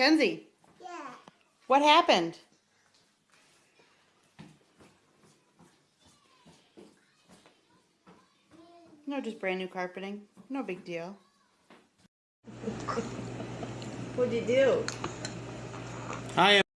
Kenzie, Yeah. what happened? No, just brand new carpeting. No big deal. What'd you do? I am.